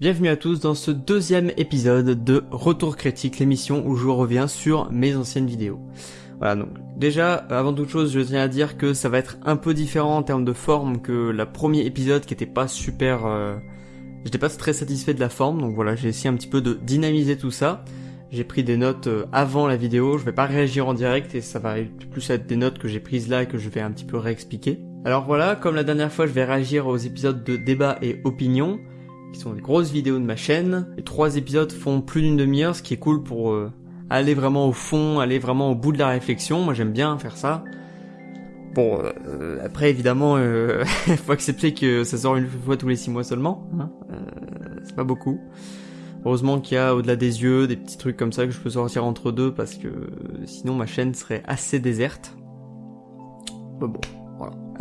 Bienvenue à tous dans ce deuxième épisode de Retour Critique, l'émission où je reviens sur mes anciennes vidéos. Voilà, donc déjà, avant toute chose, je tiens à dire que ça va être un peu différent en termes de forme que la premier épisode qui était pas super... Euh... J'étais pas très satisfait de la forme, donc voilà, j'ai essayé un petit peu de dynamiser tout ça. J'ai pris des notes euh, avant la vidéo, je vais pas réagir en direct et ça va plus être des notes que j'ai prises là et que je vais un petit peu réexpliquer. Alors voilà, comme la dernière fois, je vais réagir aux épisodes de débat et opinion qui sont des grosses vidéos de ma chaîne. Les trois épisodes font plus d'une demi-heure, ce qui est cool pour euh, aller vraiment au fond, aller vraiment au bout de la réflexion. Moi j'aime bien faire ça. Bon, euh, après évidemment, euh, faut accepter que ça sort une fois tous les six mois seulement. Hein euh, c'est pas beaucoup. Heureusement qu'il y a au-delà des yeux des petits trucs comme ça que je peux sortir entre deux parce que sinon ma chaîne serait assez déserte. Bon,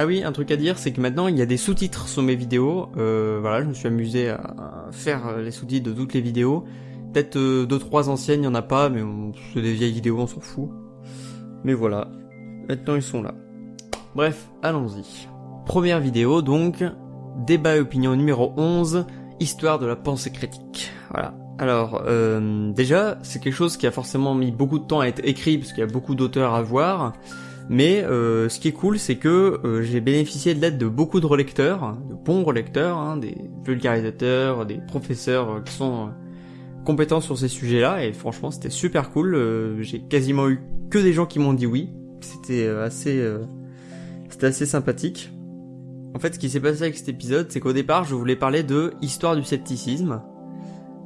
ah oui, un truc à dire, c'est que maintenant il y a des sous-titres sur mes vidéos. Euh, voilà, je me suis amusé à faire les sous-titres de toutes les vidéos. Peut-être euh, deux trois anciennes, il y en a pas, mais c'est des vieilles vidéos, on s'en fout. Mais voilà, maintenant ils sont là. Bref, allons-y. Première vidéo donc, débat et opinion numéro 11, histoire de la pensée critique. Voilà. Alors, euh, déjà, c'est quelque chose qui a forcément mis beaucoup de temps à être écrit, parce qu'il y a beaucoup d'auteurs à voir. Mais euh, ce qui est cool, c'est que euh, j'ai bénéficié de l'aide de beaucoup de relecteurs, de bons relecteurs, hein, des vulgarisateurs, des professeurs euh, qui sont compétents sur ces sujets-là, et franchement c'était super cool. J'ai quasiment eu que des gens qui m'ont dit oui. C'était assez, c'était assez sympathique. En fait, ce qui s'est passé avec cet épisode, c'est qu'au départ, je voulais parler de histoire du scepticisme.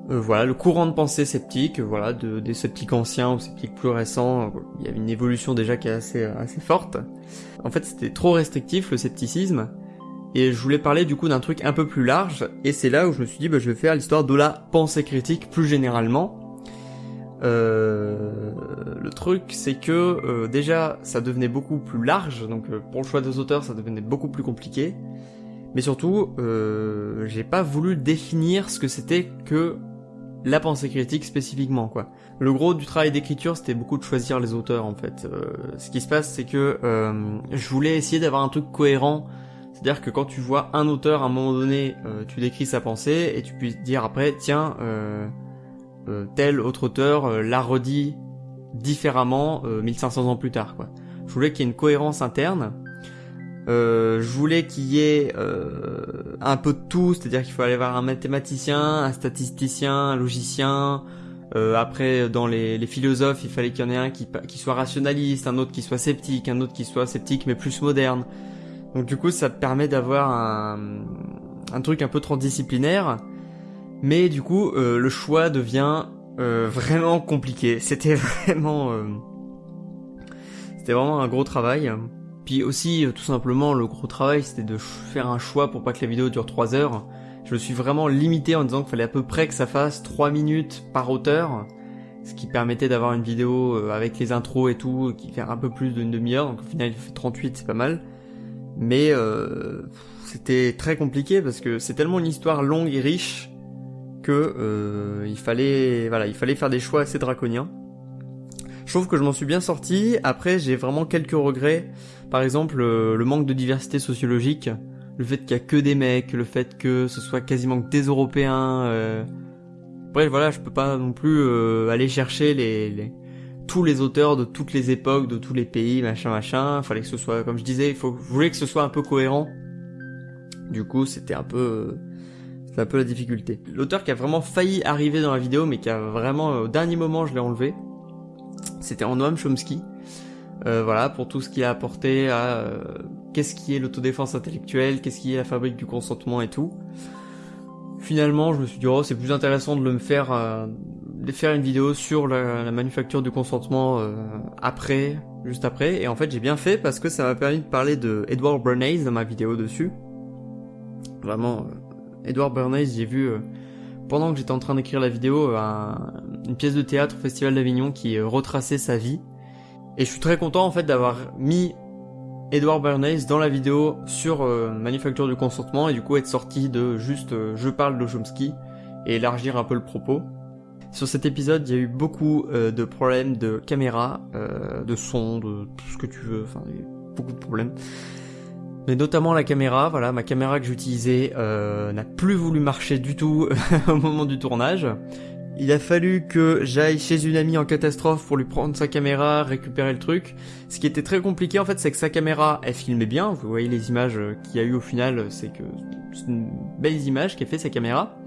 Euh, voilà, le courant de pensée sceptique, voilà, de, des sceptiques anciens aux sceptiques plus récents, il y a une évolution déjà qui est assez, assez forte. En fait, c'était trop restrictif, le scepticisme, et je voulais parler du coup d'un truc un peu plus large, et c'est là où je me suis dit, bah, je vais faire l'histoire de la pensée critique plus généralement. Euh, le truc, c'est que euh, déjà, ça devenait beaucoup plus large, donc euh, pour le choix des auteurs, ça devenait beaucoup plus compliqué. Mais surtout, euh, j'ai pas voulu définir ce que c'était que la pensée critique spécifiquement quoi. Le gros du travail d'écriture c'était beaucoup de choisir les auteurs en fait. Euh, ce qui se passe c'est que euh, je voulais essayer d'avoir un truc cohérent. C'est-à-dire que quand tu vois un auteur à un moment donné, euh, tu décris sa pensée et tu puisses dire après tiens euh, euh, tel autre auteur l'a redit différemment 1500 ans plus tard quoi. Je voulais qu'il y ait une cohérence interne euh, je voulais qu'il y ait euh, un peu de tout, c'est-à-dire qu'il fallait avoir un mathématicien, un statisticien, un logicien. Euh, après, dans les, les, philosophes, il fallait qu'il y en ait un qui, qui soit rationaliste, un autre qui soit sceptique, un autre qui soit sceptique mais plus moderne. Donc du coup, ça permet d'avoir un, un truc un peu transdisciplinaire. Mais du coup, euh, le choix devient euh, vraiment compliqué. C'était vraiment, c'était vraiment un gros travail. Puis aussi, euh, tout simplement, le gros travail, c'était de faire un choix pour pas que la vidéo dure 3 heures. Je me suis vraiment limité en disant qu'il fallait à peu près que ça fasse 3 minutes par auteur, ce qui permettait d'avoir une vidéo euh, avec les intros et tout, qui fait un peu plus d'une demi-heure, donc au final il fait 38, c'est pas mal. Mais euh, c'était très compliqué parce que c'est tellement une histoire longue et riche que il fallait voilà, il fallait faire des choix assez draconiens. Je trouve que je m'en suis bien sorti. Après, j'ai vraiment quelques regrets. Par exemple, le, le manque de diversité sociologique, le fait qu'il y a que des mecs, le fait que ce soit quasiment que des Européens. Euh... Bref, voilà, je peux pas non plus euh, aller chercher les, les, tous les auteurs de toutes les époques, de tous les pays, machin, machin. Fallait que ce soit, comme je disais, il faut, je voulais que ce soit un peu cohérent. Du coup, c'était un peu, c'est un peu la difficulté. L'auteur qui a vraiment failli arriver dans la vidéo, mais qui a vraiment au dernier moment, je l'ai enlevé. C'était en Noam Chomsky. Euh, voilà, pour tout ce qu'il a apporté à euh, qu'est-ce qui est l'autodéfense intellectuelle, qu'est-ce qui est la fabrique du consentement et tout. Finalement, je me suis dit, oh, c'est plus intéressant de le me faire, euh, de faire une vidéo sur la, la manufacture du consentement euh, après, juste après. Et en fait, j'ai bien fait parce que ça m'a permis de parler de Edward Bernays dans ma vidéo dessus. Vraiment, Edward Bernays, j'ai vu pendant que j'étais en train d'écrire la vidéo un, une pièce de théâtre au Festival d'Avignon qui retraçait sa vie et je suis très content en fait d'avoir mis Edward Bernays dans la vidéo sur euh, Manufacture du consentement et du coup être sorti de juste euh, je parle de Chomsky et élargir un peu le propos. Sur cet épisode, il y a eu beaucoup euh, de problèmes de caméra, euh, de son, de tout ce que tu veux, enfin beaucoup de problèmes. Mais notamment la caméra, voilà, ma caméra que j'utilisais euh, n'a plus voulu marcher du tout au moment du tournage. Il a fallu que j'aille chez une amie en catastrophe pour lui prendre sa caméra, récupérer le truc. Ce qui était très compliqué en fait, c'est que sa caméra, elle filmait bien. Vous voyez les images qu'il y a eu au final, c'est que c'est une belle image qu'a fait sa caméra.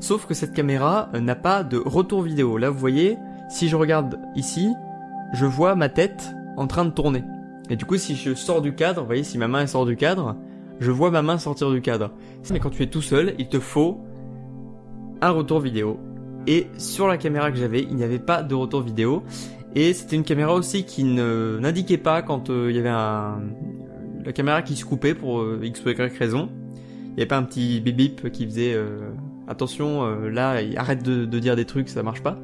Sauf que cette caméra n'a pas de retour vidéo. Là, vous voyez, si je regarde ici, je vois ma tête en train de tourner. Et du coup, si je sors du cadre, vous voyez, si ma main sort du cadre, je vois ma main sortir du cadre. Mais quand tu es tout seul, il te faut un retour vidéo. Et sur la caméra que j'avais, il n'y avait pas de retour vidéo. Et c'était une caméra aussi qui n'indiquait pas quand euh, il y avait un la caméra qui se coupait pour euh, x ou y raison. Il n'y avait pas un petit bip bip qui faisait euh, attention là arrête de, de, dire des trucs ça marche pas.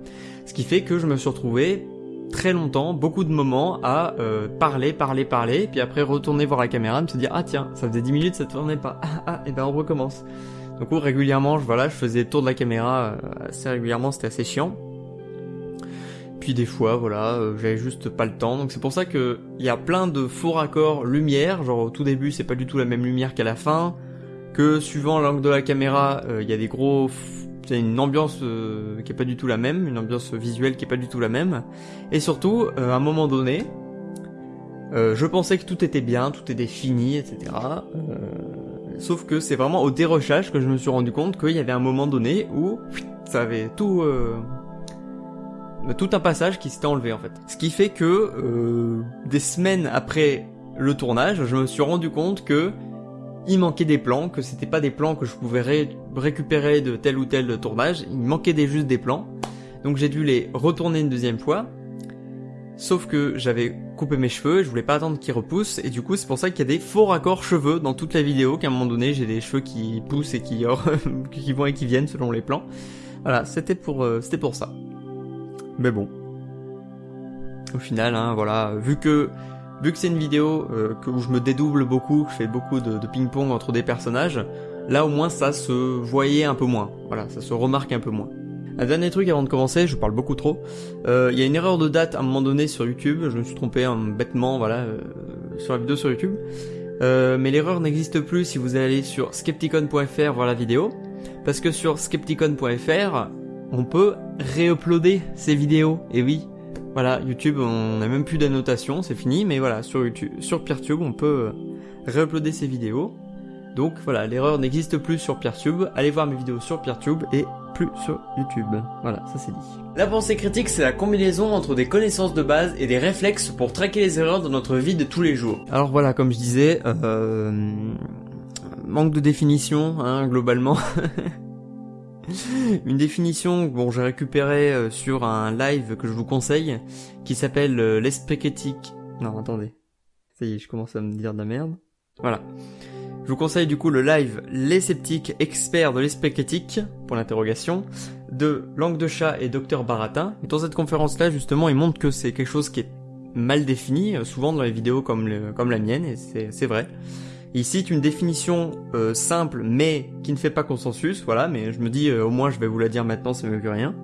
Ce qui fait que je me suis retrouvé très longtemps, beaucoup de moments à parler, parler, parler, puis après retourner voir la caméra, me dire ah tiens ça faisait 10 minutes ça tournait pas ah, ah et ben on recommence. Donc régulièrement, je, voilà, je faisais le tour de la caméra euh, assez régulièrement, c'était assez chiant. Puis des fois, voilà, euh, j'avais juste pas le temps. Donc c'est pour ça que il y a plein de faux raccords lumière. Genre au tout début, c'est pas du tout la même lumière qu'à la fin. Que suivant l'angle de la caméra, euh, il y a des gros, une ambiance qui est pas du tout la même, une ambiance visuelle qui est pas du tout la même. Et surtout, à un moment donné, je pensais que tout était bien, tout était fini, etc. Sauf que c'est vraiment au dérochage que je me suis rendu compte qu'il y avait un moment donné où ça avait tout... Euh, tout un passage qui s'était enlevé en fait. Ce qui fait que euh, des semaines après le tournage, je me suis rendu compte que il manquait des plans, que c'était pas des plans que je pouvais récupérer de tel ou tel tournage, il manquait des, juste des plans. Donc j'ai dû les retourner une deuxième fois. Sauf que j'avais couper mes cheveux, je voulais pas attendre qu'ils repoussent, et du coup c'est pour ça qu'il y a des faux raccords cheveux dans toute la vidéo, qu'à un moment donné j'ai des cheveux qui poussent et qui, vont et qui viennent selon les plans. Voilà, c'était pour, euh, pour ça. Mais bon. Au final, hein, voilà, vu que vu que c'est une vidéo euh, que, où je me dédouble beaucoup, je fais beaucoup de ping-pong entre des personnages, là au moins ça se voyait un peu moins. Voilà, ça se remarque un peu moins. Un dernier truc avant de commencer, je parle beaucoup trop. Euh, il y a une erreur de date à un moment donné sur YouTube. Je me suis trompé un bêtement, voilà, euh, sur la vidéo sur YouTube. Euh, mais l'erreur n'existe plus si vous allez sur skepticon.fr voir la vidéo. Parce que sur skepticon.fr, on peut réuploader ces vidéos. Et oui, voilà, YouTube, on n'a même plus d'annotation, c'est fini. Mais voilà, sur YouTube, sur Peertube, on peut réuploader ces vidéos. Donc voilà, l'erreur n'existe plus sur Peertube. Allez voir mes vidéos sur Peertube et plus sur YouTube. Voilà, ça c'est dit. La pensée critique, c'est la combinaison entre des connaissances de base et des réflexes pour traquer les erreurs dans notre vie de tous les jours. Alors voilà, comme je disais, euh, manque de définition, hein, globalement. Une définition bon j'ai récupéré euh, sur un live que je vous conseille qui s'appelle euh, l'esprit critique. Non attendez, ça y est, je commence à me dire de la merde. Voilà. Je vous conseille du coup le live Les sceptiques experts de l'esprit critique, pour l'interrogation, de Langue de Chat et Docteur Baratin. Dans cette conférence-là, justement, il montre que c'est quelque chose qui est mal défini, euh, souvent dans les vidéos comme, comme la mienne, et c'est vrai. Il cite une définition euh, simple mais qui ne fait pas consensus, voilà, mais je me dis euh, au moins je vais vous la dire maintenant, c'est mieux que rien.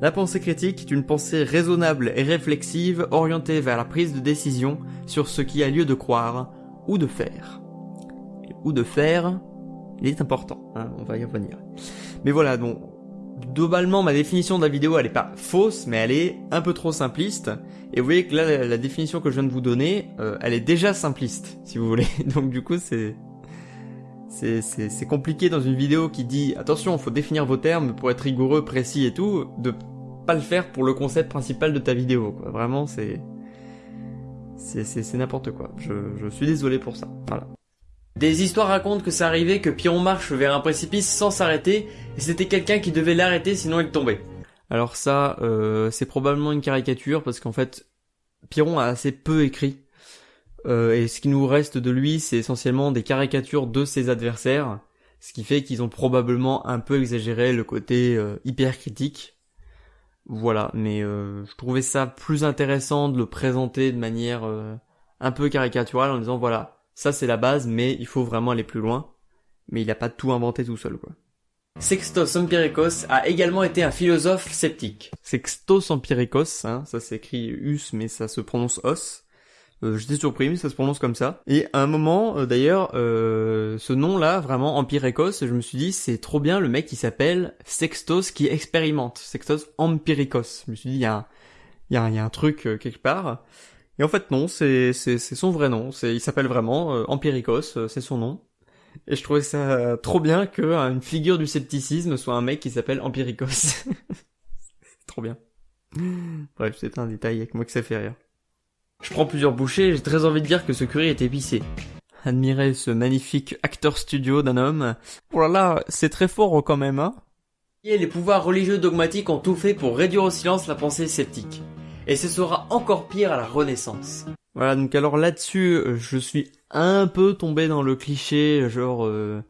La pensée critique est une pensée raisonnable et réflexive orientée vers la prise de décision sur ce qui a lieu de croire ou de faire de faire, il est important, hein, on va y revenir. Mais voilà, donc globalement ma définition de la vidéo elle est pas fausse, mais elle est un peu trop simpliste. Et vous voyez que là la, définition que je viens de vous donner, euh, elle est déjà simpliste, si vous voulez. Donc du coup c'est c'est compliqué dans une vidéo qui dit attention, faut définir vos termes pour être rigoureux, précis et tout, de pas le faire pour le concept principal de ta vidéo. Quoi. Vraiment c'est c'est n'importe quoi. Je, je suis désolé pour ça. Voilà. Des histoires racontent que ça arrivait que Piron marche vers un précipice sans s'arrêter, et c'était quelqu'un qui devait l'arrêter sinon il tombait. Alors ça, euh, c'est probablement une caricature, parce qu'en fait, Piron a assez peu écrit, euh, et ce qui nous reste de lui, c'est essentiellement des caricatures de ses adversaires, ce qui fait qu'ils ont probablement un peu exagéré le côté euh, hyper critique. Voilà, mais je trouvais ça plus intéressant de le présenter de manière un peu caricaturale en disant voilà, ça c'est la base, mais il faut vraiment aller plus loin. Mais il n'a pas tout inventé tout seul, quoi. Sextos Empiricos a également été un philosophe sceptique. Sextos Empiricos, hein, ça s'écrit us, mais ça se prononce os. Euh, J'étais surpris, mais ça se prononce comme ça. Et à un moment, euh, d'ailleurs, euh, ce nom-là, vraiment Empiricos, je me suis dit, c'est trop bien le mec qui s'appelle Sextos qui expérimente. Sextos Empiricos. Je me suis dit, il y a un, il y a un, y a un truc euh, quelque part. Et en fait, non, c'est son vrai nom. Il s'appelle vraiment euh, Empiricos, euh, c'est son nom. Et je trouvais ça trop bien que euh, une figure du scepticisme soit un mec qui s'appelle Empiricos. c'est trop bien. Bref, c'est un détail avec moi que ça fait rire. Je prends plusieurs bouchées j'ai très envie de dire que ce curry est épicé. Admirez ce magnifique acteur studio d'un homme. Oh là là, c'est très fort quand même, hein Et les pouvoirs religieux dogmatiques ont tout fait pour réduire au silence la pensée sceptique. Et ce sera encore pire à la Renaissance. Voilà, donc alors là-dessus, euh, je suis un peu tombé dans le cliché, genre... euh,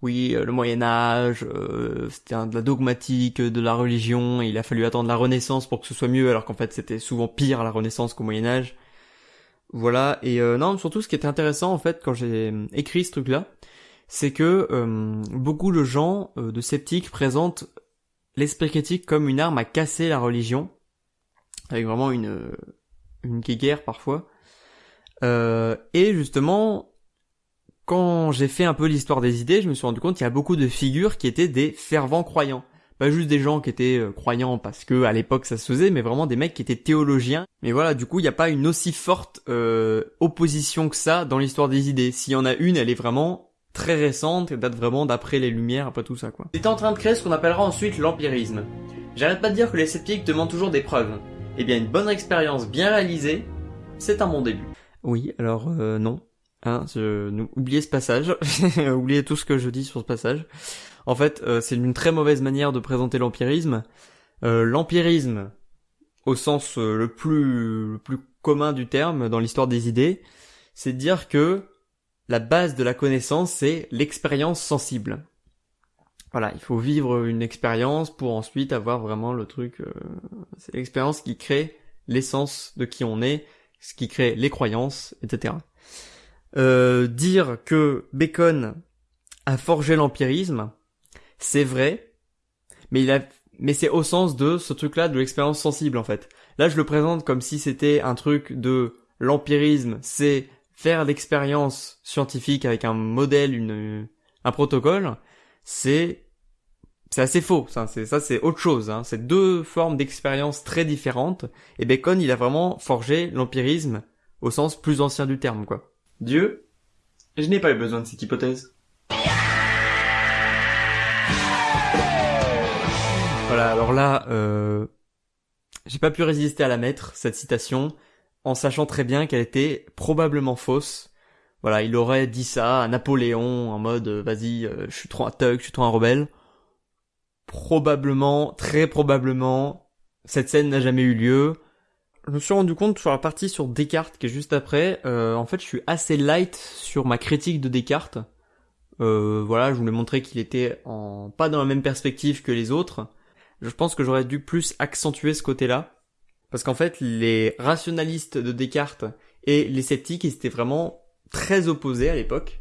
oui, euh, le Moyen Âge, euh, c'était de la dogmatique, de la religion, il a fallu attendre la Renaissance pour que ce soit mieux, alors qu'en fait c'était souvent pire à la Renaissance qu'au Moyen Âge. Voilà, et euh, non, surtout ce qui était intéressant en fait quand j'ai écrit ce truc-là, c'est que beaucoup de gens, de sceptiques, présentent l'esprit critique comme une arme à casser la religion, avec vraiment une, une guéguerre parfois. Euh, et justement, quand j'ai fait un peu l'histoire des idées, je me suis rendu compte qu'il y a beaucoup de figures qui étaient des fervents croyants. Pas juste des gens qui étaient euh, croyants parce que à l'époque ça se faisait, mais vraiment des mecs qui étaient théologiens. Mais voilà, du coup, il n'y a pas une aussi forte euh, opposition que ça dans l'histoire des idées. S'il y en a une, elle est vraiment très récente, elle date vraiment d'après les Lumières, après tout ça, quoi. C'est en train de créer ce qu'on appellera ensuite l'empirisme. J'arrête pas de dire que les sceptiques demandent toujours des preuves. Eh bien, une bonne expérience bien réalisée, c'est un bon début. Oui, alors euh, non. Hein, je... oubliez ce passage. oubliez tout ce que je dis sur ce passage. En fait, euh, c'est une très mauvaise manière de présenter l'empirisme. Euh, l'empirisme, au sens le plus le plus commun du terme dans l'histoire des idées, c'est de dire que la base de la connaissance, c'est l'expérience sensible. Voilà, il faut vivre une expérience pour ensuite avoir vraiment le truc. euh, c'est l'expérience qui crée l'essence de qui on est, ce qui crée les croyances, etc. Euh, dire que Bacon a forgé l'empirisme, c'est vrai, mais il a, mais c'est au sens de ce truc-là de l'expérience sensible en fait. Là, je le présente comme si c'était un truc de l'empirisme, c'est faire l'expérience scientifique avec un modèle, une, un protocole. C'est c'est assez faux, ça, c'est ça, c'est autre chose. Hein. C'est deux formes d'expérience très différentes. Et Bacon, il a vraiment forgé l'empirisme au sens plus ancien du terme, quoi. Dieu, je n'ai pas eu besoin de cette hypothèse. Voilà, alors là, euh, j'ai pas pu résister à la mettre, cette citation, en sachant très bien qu'elle était probablement fausse. Voilà, il aurait dit ça à Napoléon en mode euh, vas-y, euh, je suis trop un thug, je suis trop un rebelle. Probablement, très probablement, cette scène n'a jamais eu lieu. Je me suis rendu compte sur la partie sur Descartes qui est juste après, euh, en fait je suis assez light sur ma critique de Descartes. Euh, voilà, je voulais montrer qu'il était en pas dans la même perspective que les autres. Je pense que j'aurais dû plus accentuer ce côté-là. Parce qu'en fait, les rationalistes de Descartes et les sceptiques, ils étaient vraiment très opposés à l'époque.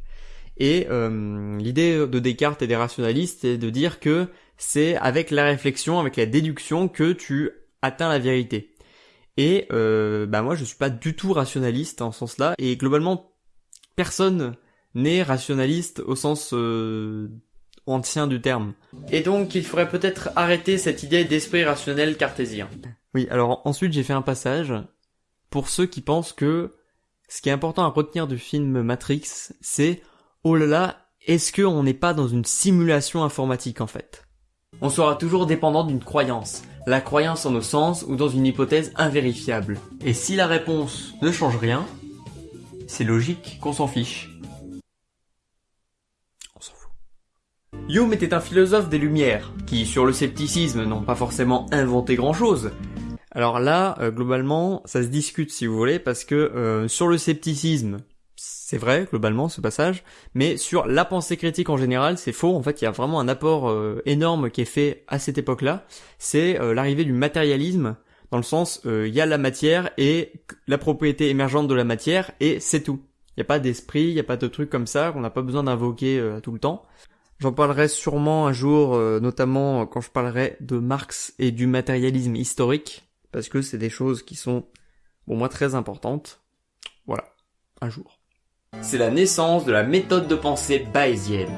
Et euh, l'idée de Descartes et des rationalistes, c'est de dire que c'est avec la réflexion, avec la déduction, que tu atteins la vérité. Et euh, bah moi, je suis pas du tout rationaliste en ce sens-là. Et globalement, personne n'est rationaliste au sens euh, ancien du terme. Et donc, il faudrait peut-être arrêter cette idée d'esprit rationnel cartésien. Oui, alors ensuite j'ai fait un passage pour ceux qui pensent que ce qui est important à retenir du film Matrix, c'est oh là là, est-ce qu'on n'est pas dans une simulation informatique en fait? On sera toujours dépendant d'une croyance, la croyance en nos sens ou dans une hypothèse invérifiable. Et si la réponse ne change rien, c'est logique qu'on s'en fiche. On s'en fout. Hume était un philosophe des Lumières, qui, sur le scepticisme, n'ont pas forcément inventé grand-chose. Alors là, euh, globalement, ça se discute si vous voulez, parce que euh, sur le scepticisme, c'est vrai, globalement, ce passage, mais sur la pensée critique en général, c'est faux. En fait, il y a vraiment un apport euh, énorme qui est fait à cette époque-là. C'est euh, l'arrivée du matérialisme, dans le sens, euh, il y a la matière et la propriété émergente de la matière, et c'est tout. Il n'y a pas d'esprit, il n'y a pas de trucs comme ça qu'on n'a pas besoin d'invoquer tout le temps. J'en parlerai sûrement un jour, notamment quand je parlerai de Marx et du matérialisme historique, parce que c'est des choses qui sont, pour moi, très importantes. Voilà. un jour. C'est la naissance de la méthode de pensée bayésienne.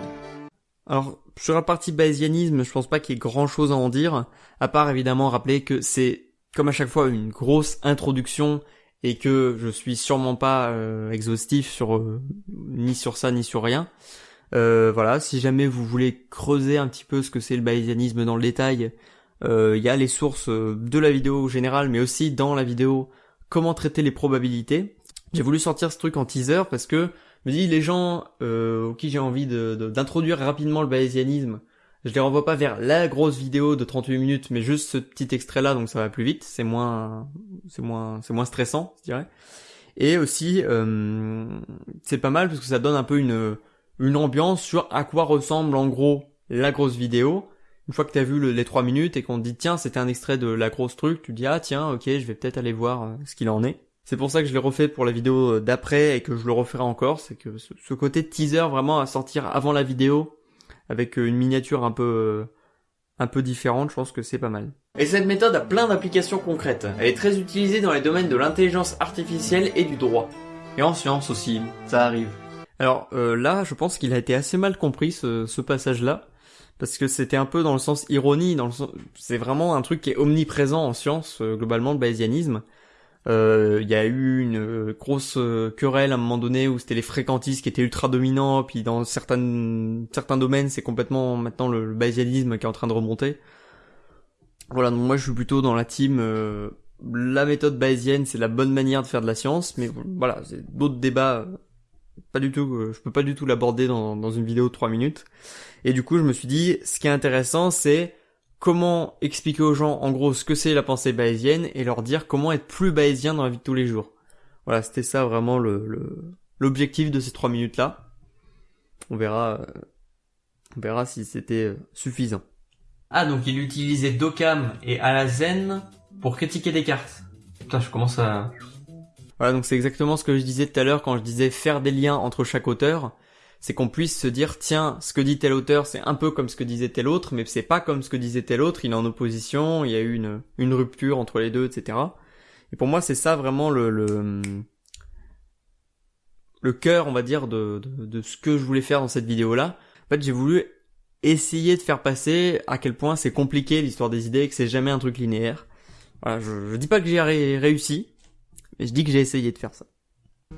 Alors, sur la partie bayésianisme, je pense pas qu'il y ait grand chose à en dire, à part évidemment rappeler que c'est, comme à chaque fois, une grosse introduction et que je suis sûrement pas euh, exhaustif sur euh, ni sur ça ni sur rien. Euh, voilà, si jamais vous voulez creuser un petit peu ce que c'est le bayésianisme dans le détail, il y a les sources de la vidéo générale, mais aussi dans la vidéo comment traiter les probabilités. J'ai voulu sortir ce truc en teaser parce que je me dis les gens euh, qui j'ai envie d'introduire rapidement le bayésianisme, je les renvoie pas vers la grosse vidéo de 38 minutes, mais juste ce petit extrait là, donc ça va plus vite, c'est moins, c'est moins, c'est moins stressant, je dirais. Et aussi, euh, c'est pas mal parce que ça donne un peu une, une ambiance sur à quoi ressemble en gros la grosse vidéo. Une fois que t'as vu les 3 minutes et qu'on te dit tiens c'était un extrait de la grosse truc, tu dis ah tiens ok je vais peut-être aller voir euh, ce qu'il en est. C'est pour ça que je l'ai refait pour la vidéo d'après et que je le referai encore, c'est que ce côté teaser vraiment à sortir avant la vidéo, avec euh, une miniature un peu euh, un peu différente, je pense que c'est pas mal. Et cette méthode a plein d'applications concrètes. Elle est très utilisée dans les domaines de l'intelligence artificielle et du droit. Et en science aussi, ça arrive. Alors euh, là, je pense qu'il a été assez mal compris ce, ce passage-là, parce que c'était un peu dans le sens ironie, dans le sens... c'est vraiment un truc qui est omniprésent en science, globalement, le bayésianisme. Euh, il y a eu une euh, grosse euh, querelle à un moment donné où c'était les fréquentistes qui étaient ultra dominants, puis dans certains certains domaines, c'est complètement maintenant le, le, qui est en train de remonter. Voilà, donc moi je suis plutôt dans la team la méthode bayésienne, c'est la bonne manière de faire de la science, mais voilà, c'est d'autres débats pas du tout je peux pas du tout l'aborder dans, dans une vidéo de 3 minutes. Et du coup, je me suis dit ce qui est intéressant, c'est comment expliquer aux gens en gros ce que c'est la pensée bayésienne et leur dire comment être plus bayésien dans la vie de tous les jours. Voilà, c'était ça vraiment le l'objectif de ces trois minutes là. On verra, euh, on verra si c'était euh, suffisant. Ah donc il utilisait Docam et Alazen pour critiquer Descartes. Putain, je commence à. Voilà, donc c'est exactement ce que je disais tout à l'heure quand je disais faire des liens entre chaque auteur c'est qu'on puisse se dire tiens, ce que dit tel auteur, c'est un peu comme ce que disait tel autre, mais c'est pas comme ce que disait tel autre, il est en opposition, il y a eu une, une rupture entre les deux, etc. Et pour moi, c'est ça vraiment le, le, le cœur, on va dire, de, de, de ce que je voulais faire dans cette vidéo-là. En fait, j'ai voulu essayer de faire passer à quel point c'est compliqué l'histoire des idées que c'est jamais un truc linéaire. Voilà, je, je dis pas que j'ai réussi, mais je dis que j'ai essayé de faire ça.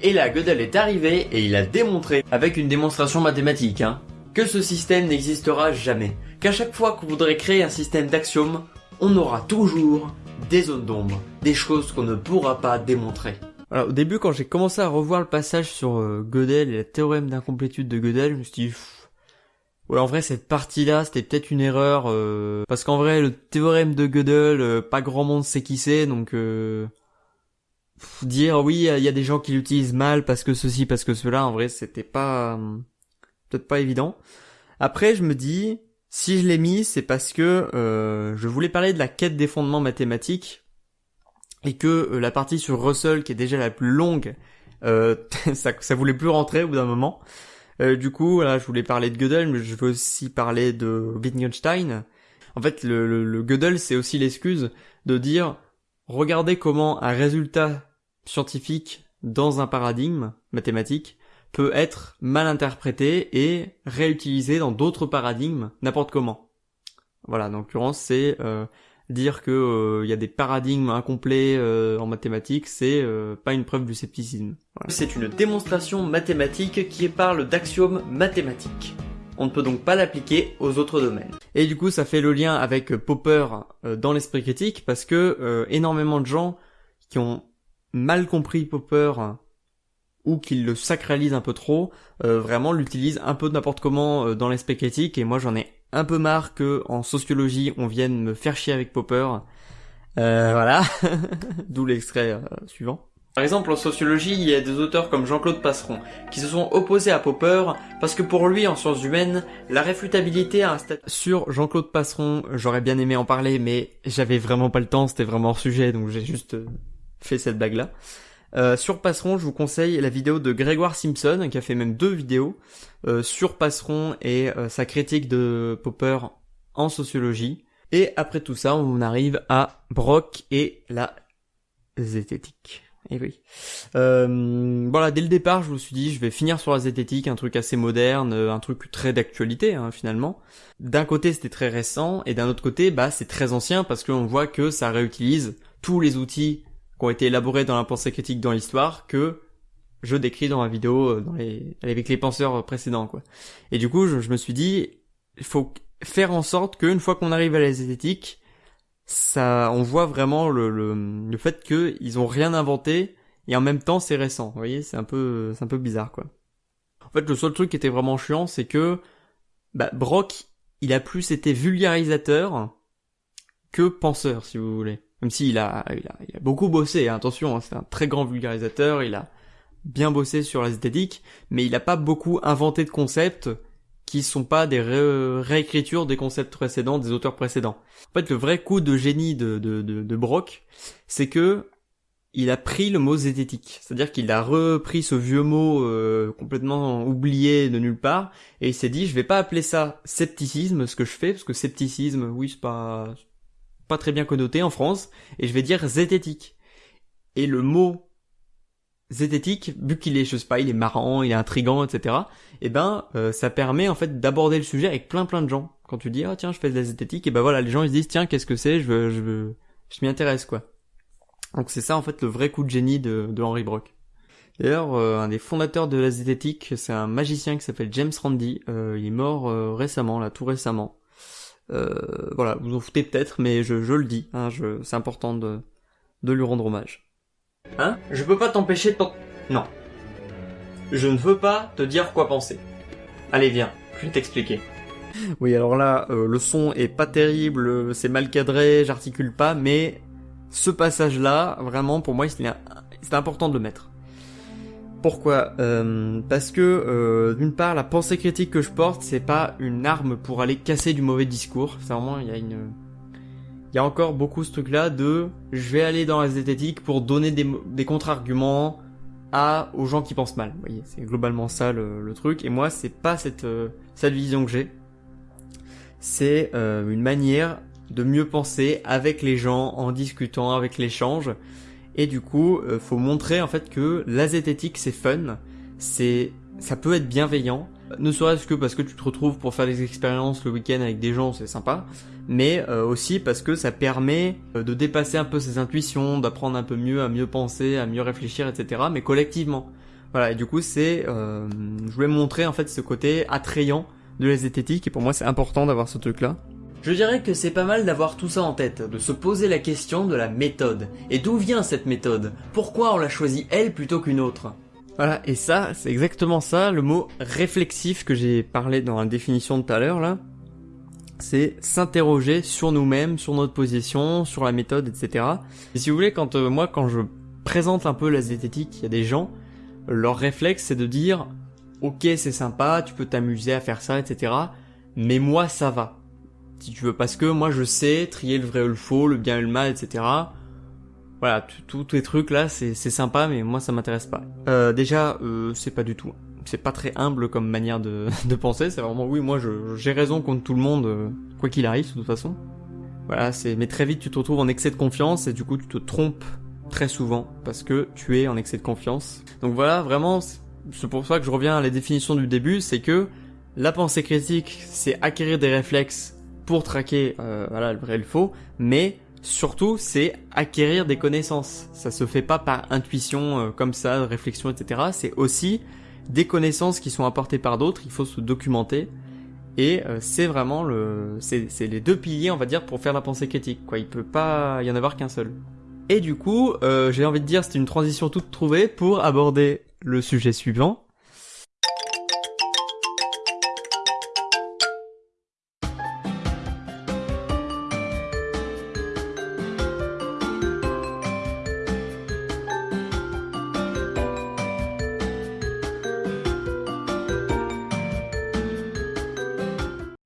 Et là, Gödel est arrivé et il a démontré, avec une démonstration mathématique, hein, que ce système n'existera jamais. Qu'à chaque fois qu'on voudrait créer un système d'axiomes, on aura toujours des zones d'ombre, des choses qu'on ne pourra pas démontrer. Alors, au début, quand j'ai commencé à revoir le passage sur euh, Gödel et le théorème d'incomplétude de Gödel, je me suis dit, ouais, en vrai, cette partie-là, c'était peut-être une erreur, euh, parce qu'en vrai, le théorème de Gödel, euh, pas grand monde sait qui c'est, donc dire oui, il y a des gens qui l'utilisent mal parce que ceci, parce que cela, en vrai, c'était pas euh, peut-être pas évident. Après, je me dis, si je l'ai mis, c'est parce que euh, je voulais parler de la quête des fondements mathématiques et que euh, la partie sur Russell, qui est déjà la plus longue, ça, ça voulait plus rentrer au bout d'un moment. du coup, voilà, je voulais parler de Gödel, mais je veux aussi parler de Wittgenstein. En fait, le, le, le Gödel, c'est aussi l'excuse de dire regardez comment un résultat scientifique dans un paradigme mathématique peut être mal interprété et réutilisé dans d'autres paradigmes n'importe comment. Voilà, en l'occurrence, c'est euh, dire que euh, il y a des paradigmes incomplets euh, en mathématiques, c'est pas une preuve du scepticisme. C'est une démonstration mathématique qui parle d'axiomes mathématiques. On ne peut donc pas l'appliquer aux autres domaines. Et du coup, ça fait le lien avec Popper dans l'esprit critique parce que énormément de gens qui ont mal compris Popper ou qu'il le sacralise un peu trop, euh, vraiment l'utilise un peu n'importe comment euh, dans l'aspect critique et moi j'en ai un peu marre que en sociologie on vienne me faire chier avec Popper. Euh, voilà, d'où l'extrait suivant. Par exemple, en sociologie, il y a des auteurs comme Jean-Claude Passeron qui se sont opposés à Popper parce que pour lui, en sciences humaines, la réfutabilité a un statut... Sur Jean-Claude Passeron, j'aurais bien aimé en parler, mais j'avais vraiment pas le temps, c'était vraiment hors sujet, donc j'ai juste fait cette blague là. Euh, sur Passeron, je vous conseille la vidéo de Grégoire Simpson, qui a fait même deux vidéos euh, sur Passeron et euh, sa critique de Popper en sociologie. Et après tout ça, on arrive à Brock et la zététique. Et oui. Euh, voilà, dès le départ, je me suis dit, je vais finir sur la zététique, un truc assez moderne, euh, un truc très d'actualité hein, finalement. D'un côté, c'était très récent, et d'un autre côté, bah c'est très ancien parce qu'on voit que ça réutilise tous les outils qui ont été élaborés dans la pensée critique dans l'histoire que je décris dans ma vidéo euh, dans les, avec les penseurs précédents quoi. Et du coup, je, me suis dit, il faut faire en sorte qu'une fois qu'on arrive à la zététique, ça, on voit vraiment le, le, le fait qu'ils ont rien inventé et en même temps c'est récent. Vous voyez, c'est un peu, c'est un peu bizarre quoi. En fait, le seul truc qui était vraiment chiant, c'est que bah, Brock, il a plus été vulgarisateur que penseur, si vous voulez. Même s'il a, il a, il a beaucoup bossé, hein, attention, hein, c'est un très grand vulgarisateur, il a bien bossé sur la zététique, mais il a pas beaucoup inventé de concepts qui sont pas des réécritures des concepts précédents, des auteurs précédents. En fait, le vrai coup de génie de, de, de, de Brock, c'est que il a pris le mot zététique, c'est-à-dire qu'il a repris ce vieux mot euh, complètement oublié de nulle part, et il s'est dit, je vais pas appeler ça scepticisme, ce que je fais, parce que scepticisme, oui, c'est pas pas très bien connoté en France, et je vais dire zététique. Et le mot zététique, vu qu'il est, je sais pas, il est marrant, il est intrigant, etc. Et eh ben, euh, ça permet en fait d'aborder le sujet avec plein plein de gens. Quand tu dis ah tiens je fais de la zététique, et ben voilà les gens ils se disent tiens qu'est-ce que c'est, je veux, je veux, je m'y intéresse quoi. Donc c'est ça en fait le vrai coup de génie de, de Henry Brock. D'ailleurs, euh, un des fondateurs de la zététique, c'est un magicien qui s'appelle James Randi. Euh, il est mort récemment, là, tout récemment. Voilà, vous en foutez peut-être, mais je, je le dis. Hein, je, c'est important de, de lui rendre hommage. Hein? Je peux pas t'empêcher de Non. Je ne veux pas te dire quoi penser. Allez, viens, je vais t'expliquer. Oui, alors là, euh, le son est pas terrible, c'est mal cadré, j'articule pas, mais ce passage-là, vraiment, pour moi, c'est important de le mettre. Pourquoi? Euh, Parce que, euh, d'une part, la pensée critique que je porte, c'est pas une arme pour aller casser du mauvais discours. C'est vraiment, il y a une il y a encore beaucoup ce truc-là de je vais aller dans la zététique pour donner des, des contre-arguments à aux gens qui pensent mal. Vous voyez, c'est globalement ça le, truc. Et moi, c'est pas cette euh, cette vision que j'ai. C'est euh, une manière de mieux penser avec les gens, en discutant, avec l'échange. Et du coup, euh, faut montrer en fait que la zététique c'est fun, c'est ça peut être bienveillant, ne serait-ce que parce que tu te retrouves pour faire des expériences le week-end avec des gens, c'est sympa, mais euh, aussi parce que ça permet euh, de dépasser un peu ses intuitions, d'apprendre un peu mieux à mieux penser, à mieux réfléchir, etc. Mais collectivement. Voilà, et du coup c'est, euh, je voulais montrer en fait ce côté attrayant de la zététique, et pour moi c'est important d'avoir ce truc-là. Je dirais que c'est pas mal d'avoir tout ça en tête, de se poser la question de la méthode. Et d'où vient cette méthode? Pourquoi on l'a choisie elle plutôt qu'une autre? Voilà, et ça, c'est exactement ça, le mot réflexif que j'ai parlé dans la définition de tout à l'heure, là. C'est s'interroger sur nous-mêmes, sur notre position, sur la méthode, etc. Et si vous voulez, quand euh, moi, quand je présente un peu la zététique, il y a des gens, leur réflexe, c'est de dire, ok, c'est sympa, tu peux t'amuser à faire ça, etc. Mais moi, ça va. Si tu veux, parce que moi, je sais trier le vrai ou le faux, le bien et le mal, etc voilà, tous les trucs là, c'est sympa, mais moi ça m'intéresse pas. Euh, déjà, euh, c'est pas du tout. C'est pas très humble comme manière de, de penser. C'est vraiment oui, moi j'ai raison contre tout le monde, euh, quoi qu'il arrive, de toute façon. Voilà, c'est. Mais très vite, tu te retrouves en excès de confiance et du coup, tu te trompes très souvent parce que tu es en excès de confiance. Donc voilà, vraiment, c'est pour ça que je reviens à la définition du début, c'est que la pensée critique, c'est acquérir des réflexes pour traquer, euh, voilà, le vrai et le faux, mais Surtout, c'est acquérir des connaissances. Ça se fait pas par intuition euh, comme ça, réflexion, etc. C'est aussi des connaissances qui sont apportées par d'autres. Il faut se documenter. Et euh, c'est vraiment le, c'est, les deux piliers, on va dire, pour faire la pensée critique. Quoi, il peut pas y en avoir qu'un seul. Et du coup, euh, j'ai envie de dire, c'est une transition toute trouvée pour aborder le sujet suivant,